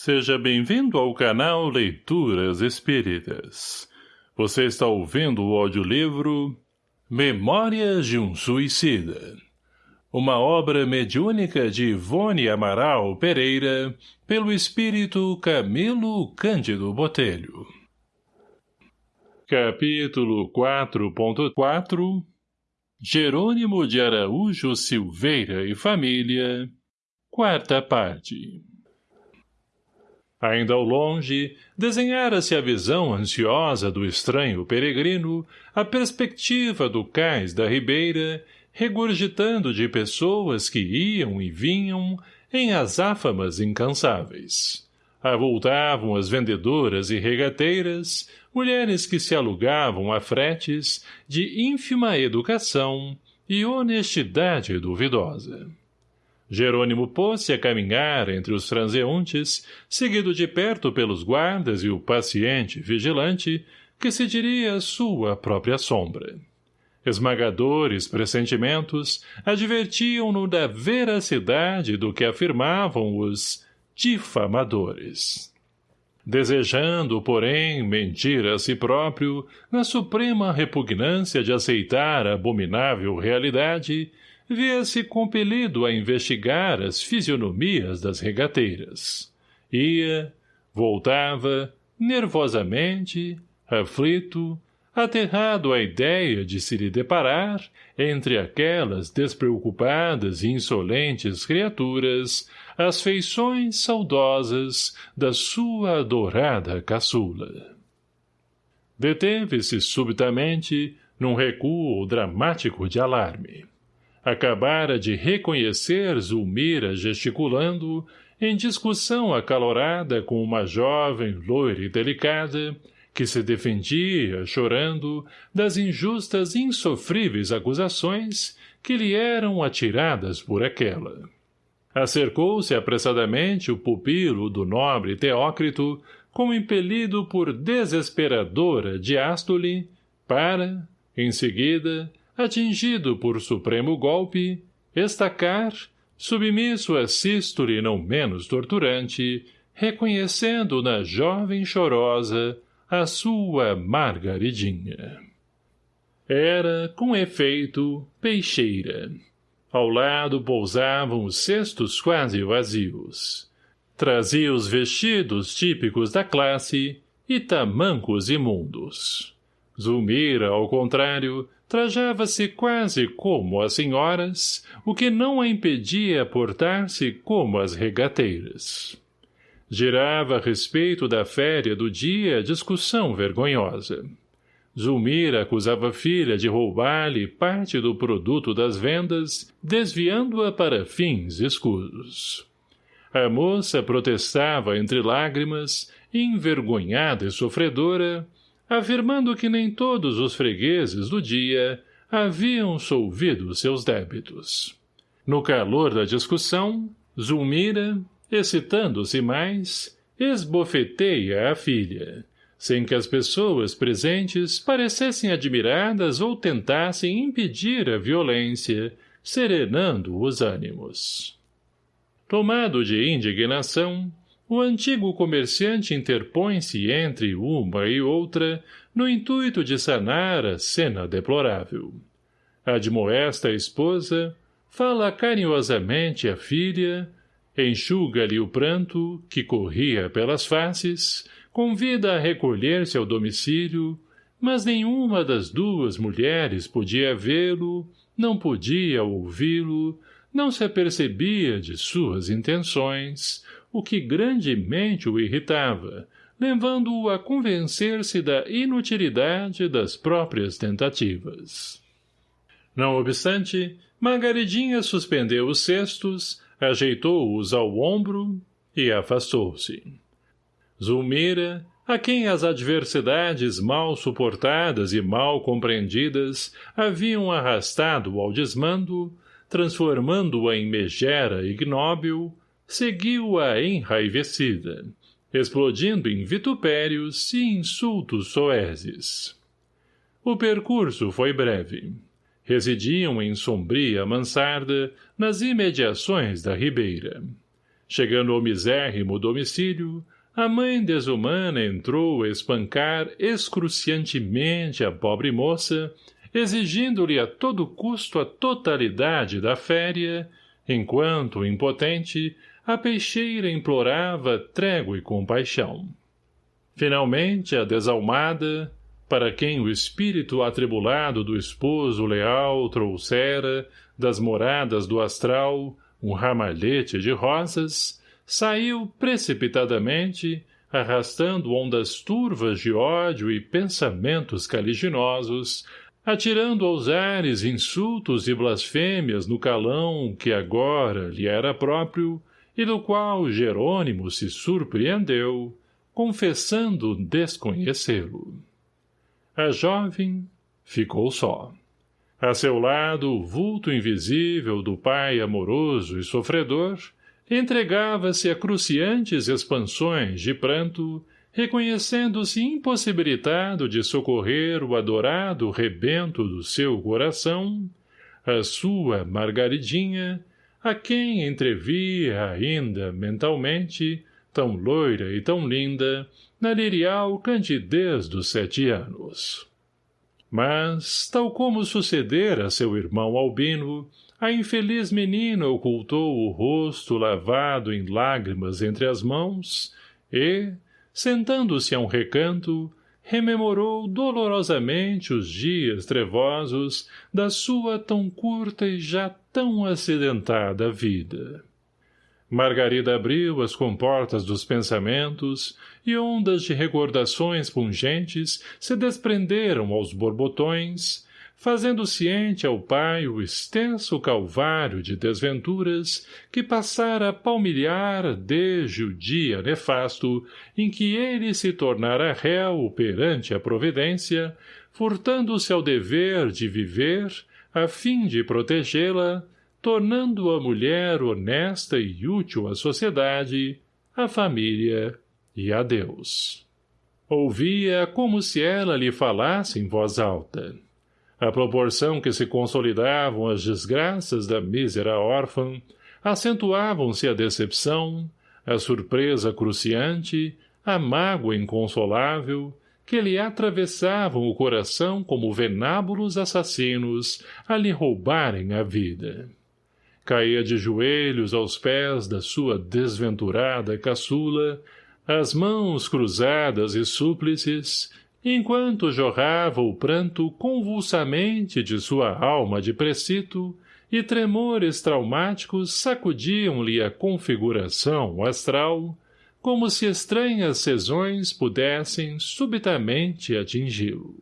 Seja bem-vindo ao canal Leituras Espíritas. Você está ouvindo o audiolivro Memórias de um Suicida. Uma obra mediúnica de Ivone Amaral Pereira, pelo espírito Camilo Cândido Botelho. Capítulo 4.4 Jerônimo de Araújo Silveira e Família Quarta parte Ainda ao longe, desenhara-se a visão ansiosa do estranho peregrino, a perspectiva do cais da ribeira, regurgitando de pessoas que iam e vinham em azáfamas incansáveis. Avultavam as vendedoras e regateiras, mulheres que se alugavam a fretes de ínfima educação e honestidade duvidosa. Jerônimo pôs-se a caminhar entre os transeuntes, seguido de perto pelos guardas e o paciente vigilante, que se diria sua própria sombra. Esmagadores pressentimentos advertiam-no da veracidade do que afirmavam os difamadores. Desejando, porém, mentir a si próprio, na suprema repugnância de aceitar a abominável realidade, via-se compelido a investigar as fisionomias das regateiras. Ia, voltava, nervosamente, aflito, aterrado à ideia de se lhe deparar, entre aquelas despreocupadas e insolentes criaturas, as feições saudosas da sua adorada caçula. Deteve-se subitamente num recuo dramático de alarme. Acabara de reconhecer Zulmira gesticulando, em discussão acalorada com uma jovem loira e delicada, que se defendia, chorando, das injustas e insofríveis acusações que lhe eram atiradas por aquela. Acercou-se apressadamente o pupilo do nobre Teócrito, como impelido por desesperadora diástole, para, em seguida, atingido por supremo golpe, estacar, submisso a sístole não menos torturante, reconhecendo na jovem chorosa a sua margaridinha. Era, com efeito, peixeira. Ao lado pousavam os cestos quase vazios. Trazia os vestidos típicos da classe e tamancos imundos. Zulmira, ao contrário, trajava-se quase como as senhoras, o que não a impedia portar-se como as regateiras. Girava a respeito da féria do dia discussão vergonhosa. Zulmira acusava a filha de roubar-lhe parte do produto das vendas, desviando-a para fins escuros. A moça protestava entre lágrimas, envergonhada e sofredora, afirmando que nem todos os fregueses do dia haviam solvido seus débitos. No calor da discussão, Zulmira, excitando-se mais, esbofeteia a filha, sem que as pessoas presentes parecessem admiradas ou tentassem impedir a violência, serenando os ânimos. Tomado de indignação, o antigo comerciante interpõe-se entre uma e outra no intuito de sanar a cena deplorável. Admoesta a esposa, fala carinhosamente à filha, enxuga-lhe o pranto, que corria pelas faces, convida a recolher-se ao domicílio, mas nenhuma das duas mulheres podia vê-lo, não podia ouvi-lo, não se apercebia de suas intenções, o que grandemente o irritava, levando-o a convencer-se da inutilidade das próprias tentativas. Não obstante, Margaridinha suspendeu os cestos, ajeitou-os ao ombro e afastou-se. Zulmira, a quem as adversidades mal suportadas e mal compreendidas haviam arrastado ao desmando, transformando-a em megera ignóbil, seguiu-a enraivecida, explodindo em vitupérios e insultos soeses. O percurso foi breve. Residiam em sombria mansarda, nas imediações da ribeira. Chegando ao misérrimo domicílio, a mãe desumana entrou a espancar excruciantemente a pobre moça, exigindo-lhe a todo custo a totalidade da féria, enquanto, impotente, a peixeira implorava trégua e compaixão. Finalmente, a desalmada, para quem o espírito atribulado do esposo leal trouxera, das moradas do astral, um ramalhete de rosas, saiu precipitadamente, arrastando ondas turvas de ódio e pensamentos caliginosos, atirando aos ares insultos e blasfêmias no calão que agora lhe era próprio e do qual Jerônimo se surpreendeu, confessando desconhecê-lo. A jovem ficou só. A seu lado, o vulto invisível do pai amoroso e sofredor entregava-se a cruciantes expansões de pranto reconhecendo-se impossibilitado de socorrer o adorado rebento do seu coração, a sua Margaridinha, a quem entrevia ainda mentalmente, tão loira e tão linda, na lirial candidez dos sete anos. Mas, tal como sucedera a seu irmão Albino, a infeliz menina ocultou o rosto lavado em lágrimas entre as mãos e, sentando-se a um recanto, rememorou dolorosamente os dias trevosos da sua tão curta e já tão acidentada vida. Margarida abriu as comportas dos pensamentos e ondas de recordações pungentes se desprenderam aos borbotões, fazendo ciente ao pai o extenso calvário de desventuras que passara a palmilhar desde o dia nefasto em que ele se tornara réu perante a providência, furtando-se ao dever de viver, a fim de protegê-la, tornando a mulher honesta e útil à sociedade, à família e a Deus. Ouvia como se ela lhe falasse em voz alta à proporção que se consolidavam as desgraças da mísera órfã, acentuavam-se a decepção, a surpresa cruciante, a mágoa inconsolável, que lhe atravessavam o coração como venábulos assassinos a lhe roubarem a vida. Caía de joelhos aos pés da sua desventurada caçula, as mãos cruzadas e súplices, enquanto jorrava o pranto convulsamente de sua alma de precito e tremores traumáticos sacudiam-lhe a configuração astral, como se estranhas sezões pudessem subitamente atingi-lo.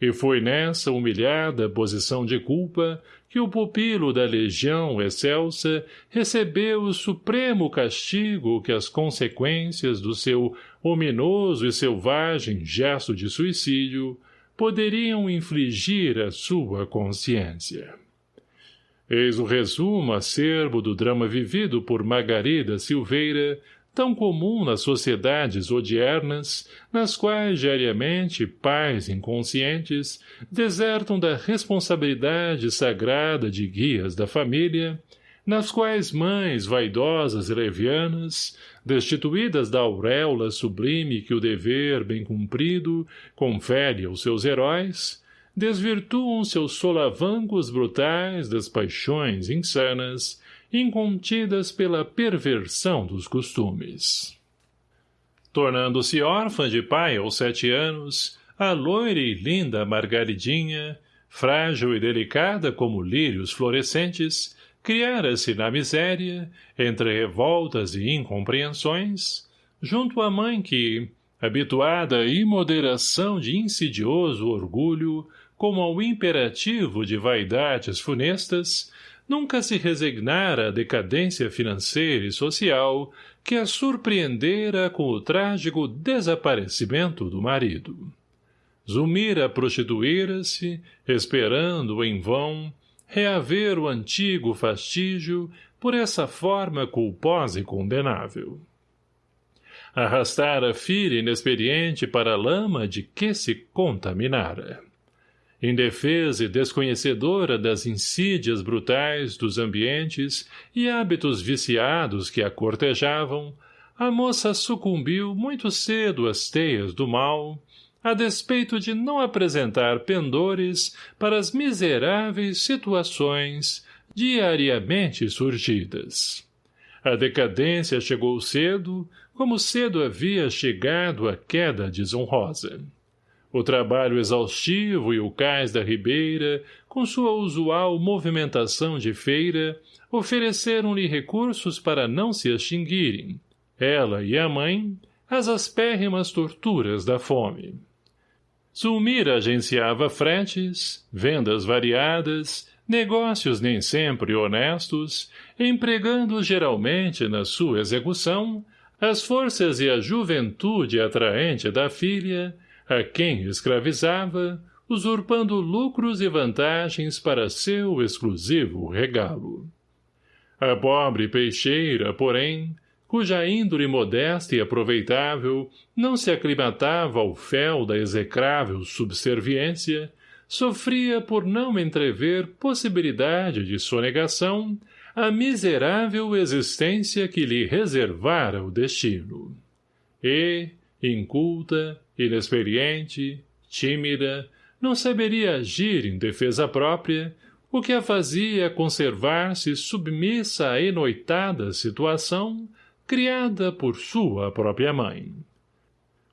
E foi nessa humilhada posição de culpa que o pupilo da legião excelsa recebeu o supremo castigo que as consequências do seu ominoso e selvagem gesto de suicídio poderiam infligir à sua consciência. Eis o resumo acerbo do drama vivido por Margarida Silveira tão comum nas sociedades odiernas, nas quais diariamente pais inconscientes desertam da responsabilidade sagrada de guias da família, nas quais mães vaidosas e levianas, destituídas da auréola sublime que o dever bem cumprido confere aos seus heróis, desvirtuam seus solavancos brutais das paixões insanas, incontidas pela perversão dos costumes. Tornando-se órfã de pai aos sete anos, a loira e linda Margaridinha, frágil e delicada como lírios florescentes, criara-se na miséria, entre revoltas e incompreensões, junto à mãe que, habituada à imoderação de insidioso orgulho, como ao imperativo de vaidades funestas, nunca se resignara à decadência financeira e social que a surpreendera com o trágico desaparecimento do marido. Zumira prostituíra-se, esperando, em vão, reaver o antigo fastígio por essa forma culposa e condenável. Arrastara a filha inexperiente para a lama de que se contaminara Indefesa e desconhecedora das insídias brutais dos ambientes e hábitos viciados que a cortejavam, a moça sucumbiu muito cedo às teias do mal, a despeito de não apresentar pendores para as miseráveis situações diariamente surgidas. A decadência chegou cedo, como cedo havia chegado a queda desonrosa. O trabalho exaustivo e o cais da ribeira, com sua usual movimentação de feira, ofereceram-lhe recursos para não se extinguirem, ela e a mãe, as aspérrimas torturas da fome. Zulmira agenciava fretes, vendas variadas, negócios nem sempre honestos, empregando geralmente na sua execução as forças e a juventude atraente da filha, a quem escravizava, usurpando lucros e vantagens para seu exclusivo regalo. A pobre peixeira, porém, cuja índole modesta e aproveitável não se aclimatava ao fel da execrável subserviência, sofria por não entrever possibilidade de sonegação a miserável existência que lhe reservara o destino. E, inculta, inexperiente, tímida, não saberia agir em defesa própria, o que a fazia conservar-se submissa à enoitada situação criada por sua própria mãe.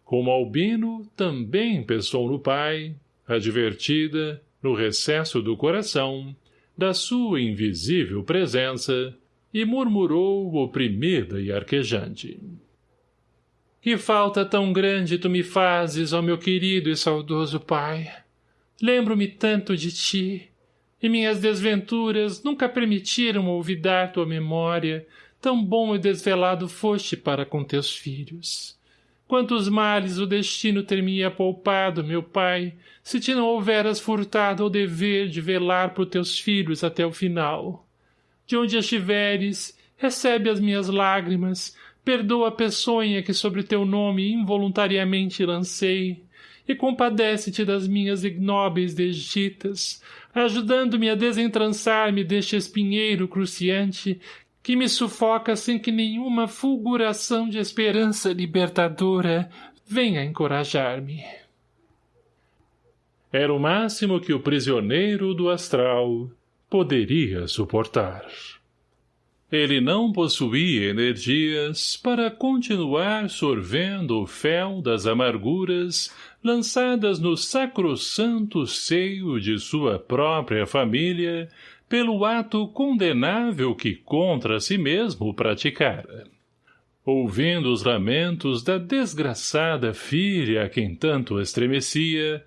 Como Albino também pensou no pai, advertida, no recesso do coração, da sua invisível presença, e murmurou oprimida e arquejante. Que falta tão grande tu me fazes, ó meu querido e saudoso pai! Lembro-me tanto de ti, e minhas desventuras nunca permitiram olvidar tua memória, tão bom e desvelado foste para com teus filhos. Quantos males o destino ter me poupado, meu pai, se te não houveras furtado ao dever de velar por teus filhos até o final. De onde estiveres, recebe as minhas lágrimas, perdoa a peçonha que sobre teu nome involuntariamente lancei, e compadece-te das minhas ignóbeis desditas, ajudando-me a desentrançar-me deste espinheiro cruciante que me sufoca sem que nenhuma fulguração de esperança libertadora venha encorajar-me. Era o máximo que o prisioneiro do astral poderia suportar. Ele não possuía energias para continuar sorvendo o fel das amarguras lançadas no sacrossanto seio de sua própria família pelo ato condenável que contra si mesmo praticara. Ouvindo os lamentos da desgraçada filha a quem tanto estremecia,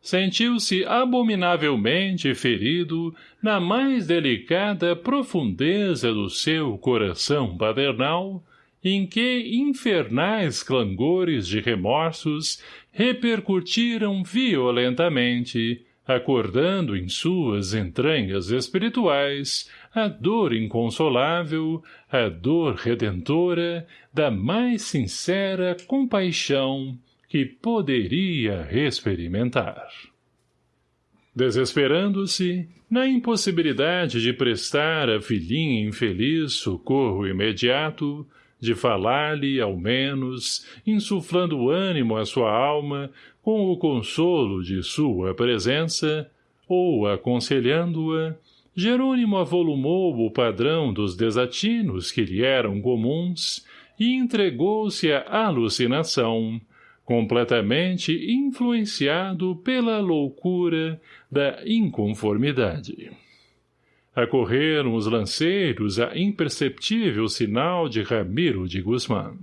sentiu-se abominavelmente ferido na mais delicada profundeza do seu coração paternal, em que infernais clangores de remorsos repercutiram violentamente, acordando em suas entranhas espirituais a dor inconsolável, a dor redentora da mais sincera compaixão que poderia experimentar. Desesperando-se, na impossibilidade de prestar à filhinha infeliz socorro imediato, de falar-lhe, ao menos, insuflando ânimo à sua alma, com o consolo de sua presença, ou aconselhando-a, Jerônimo avolumou o padrão dos desatinos que lhe eram comuns e entregou-se à alucinação, completamente influenciado pela loucura da inconformidade. Acorreram os lanceiros a imperceptível sinal de Ramiro de Guzmán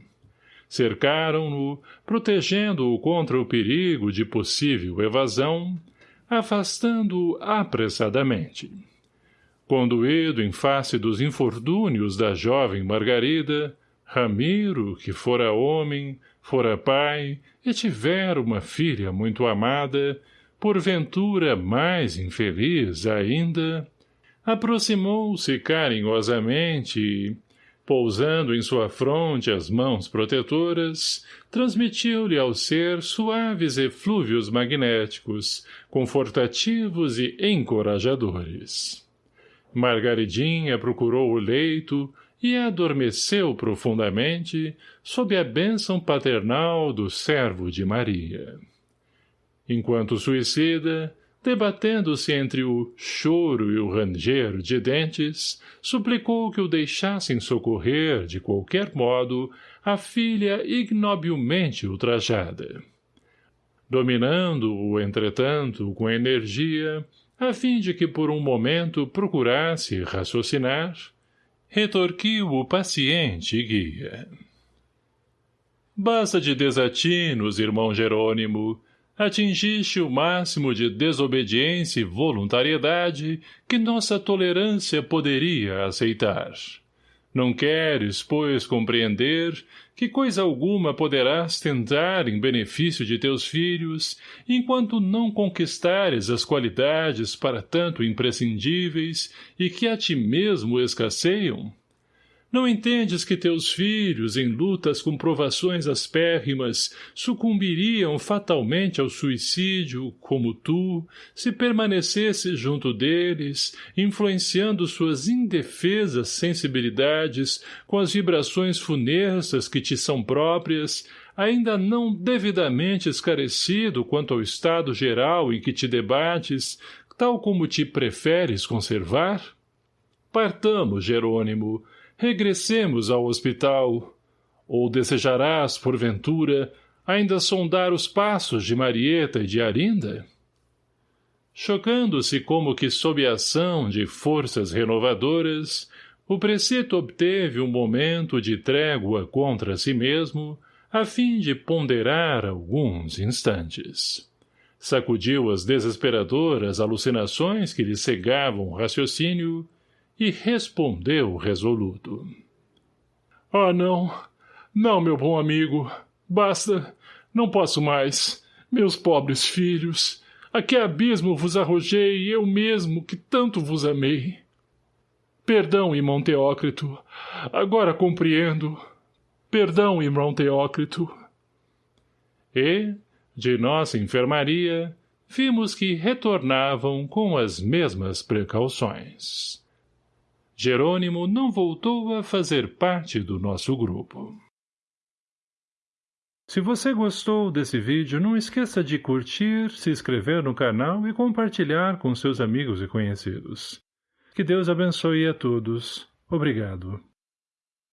cercaram-no, protegendo-o contra o perigo de possível evasão, afastando-o apressadamente. Conduído em face dos infortúnios da jovem Margarida, Ramiro, que fora homem, fora pai e tivera uma filha muito amada, porventura mais infeliz ainda, aproximou-se carinhosamente Pousando em sua fronte as mãos protetoras, transmitiu-lhe ao ser suaves eflúvios magnéticos, confortativos e encorajadores. Margaridinha procurou o leito e adormeceu profundamente sob a bênção paternal do servo de Maria. Enquanto suicida, debatendo-se entre o choro e o ranger de dentes, suplicou que o deixassem socorrer, de qualquer modo, a filha ignobilmente ultrajada. Dominando-o, entretanto, com energia, a fim de que por um momento procurasse raciocinar, retorquiu o paciente guia. Basta de desatinos, irmão Jerônimo, atingiste o máximo de desobediência e voluntariedade que nossa tolerância poderia aceitar. Não queres, pois, compreender que coisa alguma poderás tentar em benefício de teus filhos, enquanto não conquistares as qualidades para tanto imprescindíveis e que a ti mesmo escasseiam? Não entendes que teus filhos, em lutas com provações aspérrimas, sucumbiriam fatalmente ao suicídio, como tu, se permanecesses junto deles, influenciando suas indefesas sensibilidades com as vibrações funestas que te são próprias, ainda não devidamente esclarecido quanto ao estado geral em que te debates, tal como te preferes conservar? Partamos, Jerônimo, regressemos ao hospital. Ou desejarás, porventura, ainda sondar os passos de Marieta e de Arinda? Chocando-se como que sob a ação de forças renovadoras, o preceito obteve um momento de trégua contra si mesmo, a fim de ponderar alguns instantes. Sacudiu as desesperadoras alucinações que lhe cegavam o raciocínio e respondeu resoluto. — Ah, não! Não, meu bom amigo! Basta! Não posso mais! Meus pobres filhos! A que abismo vos arrojei eu mesmo que tanto vos amei! Perdão, irmão Teócrito! Agora compreendo! Perdão, irmão Teócrito! E, de nossa enfermaria, vimos que retornavam com as mesmas precauções. Jerônimo não voltou a fazer parte do nosso grupo. Se você gostou desse vídeo, não esqueça de curtir, se inscrever no canal e compartilhar com seus amigos e conhecidos. Que Deus abençoe a todos. Obrigado.